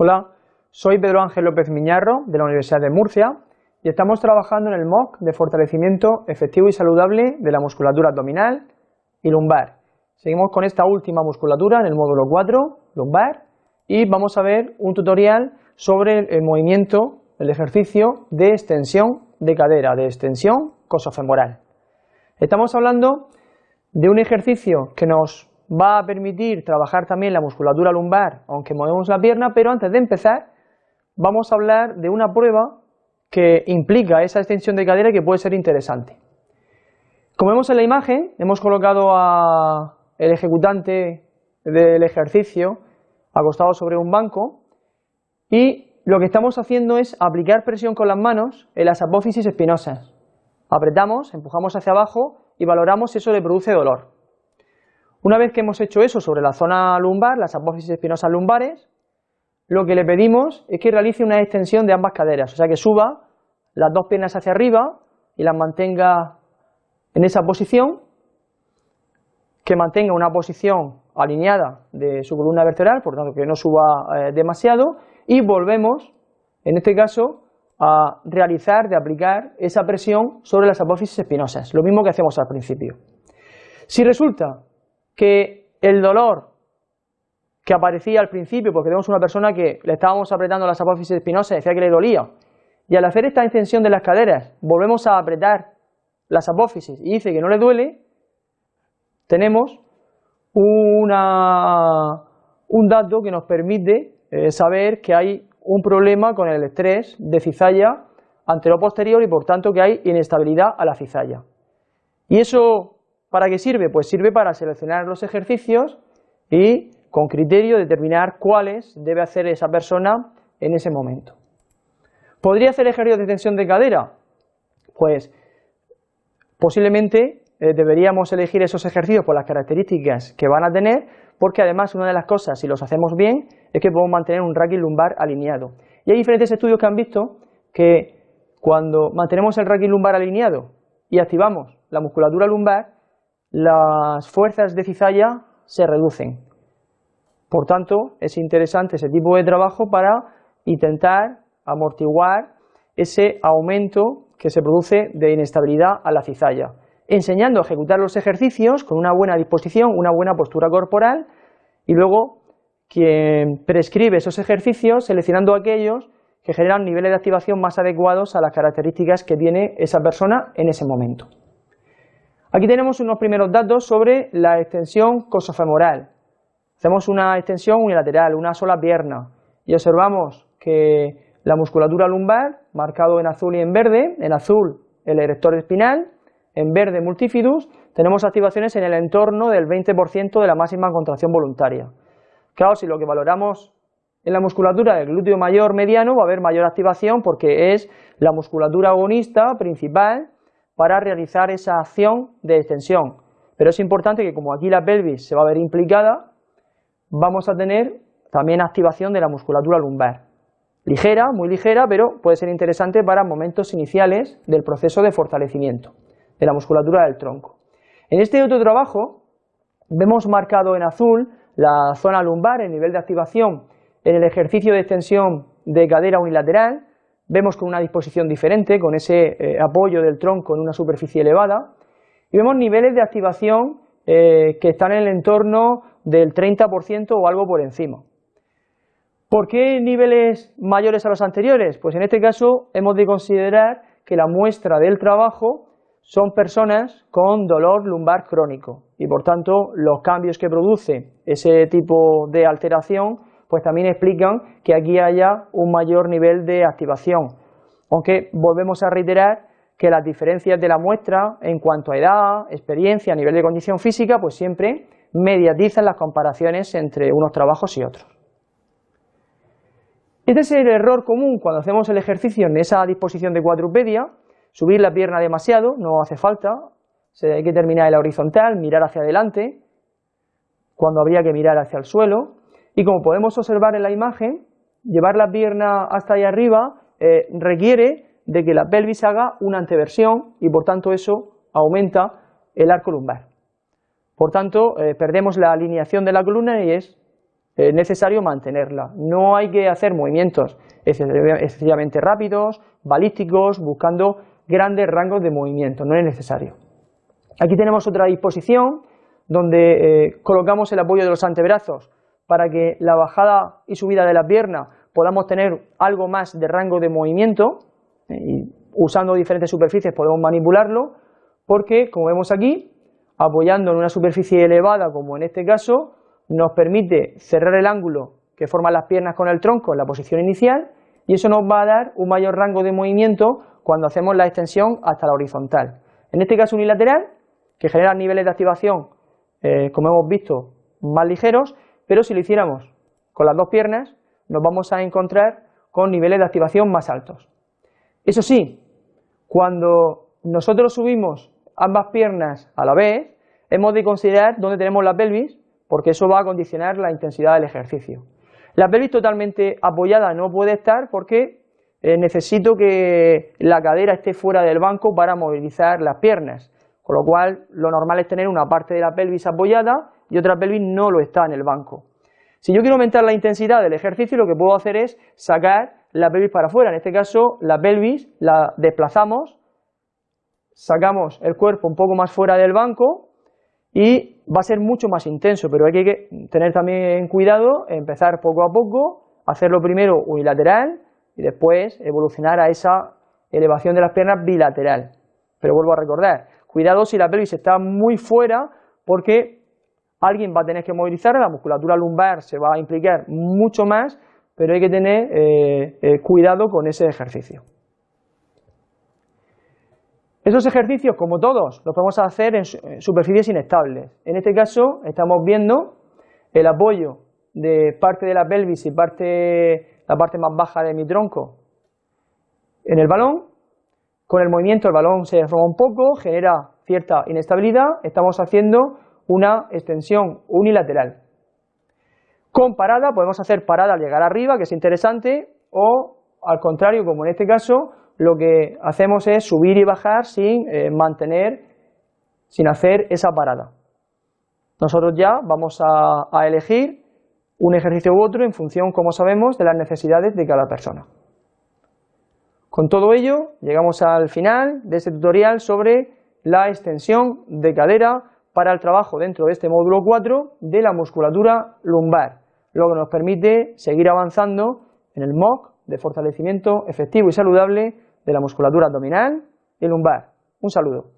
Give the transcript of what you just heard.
Hola, soy Pedro Ángel López Miñarro de la Universidad de Murcia y estamos trabajando en el MOOC de fortalecimiento efectivo y saludable de la musculatura abdominal y lumbar. Seguimos con esta última musculatura en el módulo 4, lumbar, y vamos a ver un tutorial sobre el movimiento, el ejercicio de extensión de cadera, de extensión cosofemoral. Estamos hablando de un ejercicio que nos va a permitir trabajar también la musculatura lumbar, aunque movemos la pierna, pero antes de empezar vamos a hablar de una prueba que implica esa extensión de cadera que puede ser interesante. Como vemos en la imagen, hemos colocado al ejecutante del ejercicio acostado sobre un banco y lo que estamos haciendo es aplicar presión con las manos en las apófisis espinosas. Apretamos, empujamos hacia abajo y valoramos si eso le produce dolor. Una vez que hemos hecho eso sobre la zona lumbar, las apófisis espinosas lumbares, lo que le pedimos es que realice una extensión de ambas caderas, o sea que suba las dos piernas hacia arriba y las mantenga en esa posición, que mantenga una posición alineada de su columna vertebral, por tanto que no suba eh, demasiado, y volvemos, en este caso, a realizar, de aplicar esa presión sobre las apófisis espinosas, lo mismo que hacemos al principio. Si resulta que el dolor que aparecía al principio, porque tenemos una persona que le estábamos apretando las apófisis espinosas decía que le dolía, y al hacer esta extensión de las caderas volvemos a apretar las apófisis y dice que no le duele, tenemos una, un dato que nos permite eh, saber que hay un problema con el estrés de cizalla antero-posterior y por tanto que hay inestabilidad a la cizalla. ¿Y eso para qué sirve? Pues sirve para seleccionar los ejercicios y con criterio determinar cuáles debe hacer esa persona en ese momento. ¿Podría hacer ejercicios de tensión de cadera? Pues posiblemente eh, deberíamos elegir esos ejercicios por las características que van a tener, porque además una de las cosas, si los hacemos bien, es que podemos mantener un raquis lumbar alineado. Y hay diferentes estudios que han visto que cuando mantenemos el raquis lumbar alineado y activamos la musculatura lumbar, las fuerzas de cizalla se reducen. Por tanto, es interesante ese tipo de trabajo para intentar amortiguar ese aumento que se produce de inestabilidad a la cizalla, enseñando a ejecutar los ejercicios con una buena disposición, una buena postura corporal y luego quien prescribe esos ejercicios seleccionando aquellos que generan niveles de activación más adecuados a las características que tiene esa persona en ese momento. Aquí tenemos unos primeros datos sobre la extensión cosofemoral. Hacemos una extensión unilateral, una sola pierna, y observamos que la musculatura lumbar, marcado en azul y en verde, en azul el erector espinal, en verde multifidus, tenemos activaciones en el entorno del 20% de la máxima contracción voluntaria. Claro, si lo que valoramos en la musculatura del glúteo mayor mediano va a haber mayor activación porque es la musculatura agonista principal para realizar esa acción de extensión. Pero es importante que como aquí la pelvis se va a ver implicada, vamos a tener también activación de la musculatura lumbar ligera, muy ligera, pero puede ser interesante para momentos iniciales del proceso de fortalecimiento de la musculatura del tronco. En este otro trabajo vemos marcado en azul la zona lumbar, el nivel de activación en el ejercicio de extensión de cadera unilateral, vemos con una disposición diferente, con ese eh, apoyo del tronco en una superficie elevada, y vemos niveles de activación eh, que están en el entorno del 30% o algo por encima. ¿Por qué niveles mayores a los anteriores? Pues en este caso hemos de considerar que la muestra del trabajo son personas con dolor lumbar crónico y por tanto los cambios que produce ese tipo de alteración pues también explican que aquí haya un mayor nivel de activación. Aunque volvemos a reiterar que las diferencias de la muestra en cuanto a edad, experiencia, nivel de condición física, pues siempre mediatizan las comparaciones entre unos trabajos y otros. Este es el error común cuando hacemos el ejercicio en esa disposición de cuadrupedia, subir la pierna demasiado, no hace falta, hay que terminar en la horizontal, mirar hacia adelante, cuando habría que mirar hacia el suelo, y como podemos observar en la imagen, llevar la pierna hasta ahí arriba eh, requiere de que la pelvis haga una anteversión y por tanto eso aumenta el arco lumbar. Por tanto, eh, perdemos la alineación de la columna y es es necesario mantenerla. No hay que hacer movimientos excesivamente rápidos, balísticos, buscando grandes rangos de movimiento, no es necesario. Aquí tenemos otra disposición donde eh, colocamos el apoyo de los antebrazos para que la bajada y subida de la pierna podamos tener algo más de rango de movimiento eh, y usando diferentes superficies podemos manipularlo porque, como vemos aquí, apoyando en una superficie elevada, como en este caso, nos permite cerrar el ángulo que forman las piernas con el tronco en la posición inicial y eso nos va a dar un mayor rango de movimiento cuando hacemos la extensión hasta la horizontal. En este caso unilateral, que genera niveles de activación, eh, como hemos visto, más ligeros, pero si lo hiciéramos con las dos piernas, nos vamos a encontrar con niveles de activación más altos. Eso sí, cuando nosotros subimos ambas piernas a la vez, hemos de considerar dónde tenemos la pelvis, porque eso va a condicionar la intensidad del ejercicio. La pelvis totalmente apoyada no puede estar porque eh, necesito que la cadera esté fuera del banco para movilizar las piernas, con lo cual lo normal es tener una parte de la pelvis apoyada y otra pelvis no lo está en el banco. Si yo quiero aumentar la intensidad del ejercicio, lo que puedo hacer es sacar la pelvis para afuera. En este caso, la pelvis la desplazamos, sacamos el cuerpo un poco más fuera del banco y va a ser mucho más intenso, pero hay que tener también cuidado, empezar poco a poco, hacerlo primero unilateral y después evolucionar a esa elevación de las piernas bilateral. Pero vuelvo a recordar, cuidado si la pelvis está muy fuera porque alguien va a tener que movilizar, la musculatura lumbar se va a implicar mucho más, pero hay que tener eh, eh, cuidado con ese ejercicio. Esos ejercicios, como todos, los podemos hacer en superficies inestables. En este caso estamos viendo el apoyo de parte de la pelvis y parte, la parte más baja de mi tronco en el balón. Con el movimiento el balón se deforma un poco, genera cierta inestabilidad. Estamos haciendo una extensión unilateral. Con parada podemos hacer parada al llegar arriba, que es interesante, o al contrario, como en este caso, lo que hacemos es subir y bajar sin eh, mantener, sin hacer esa parada. Nosotros ya vamos a, a elegir un ejercicio u otro en función, como sabemos, de las necesidades de cada persona. Con todo ello, llegamos al final de este tutorial sobre la extensión de cadera para el trabajo dentro de este módulo 4 de la musculatura lumbar, lo que nos permite seguir avanzando en el MOOC de fortalecimiento efectivo y saludable de la musculatura abdominal y lumbar. Un saludo.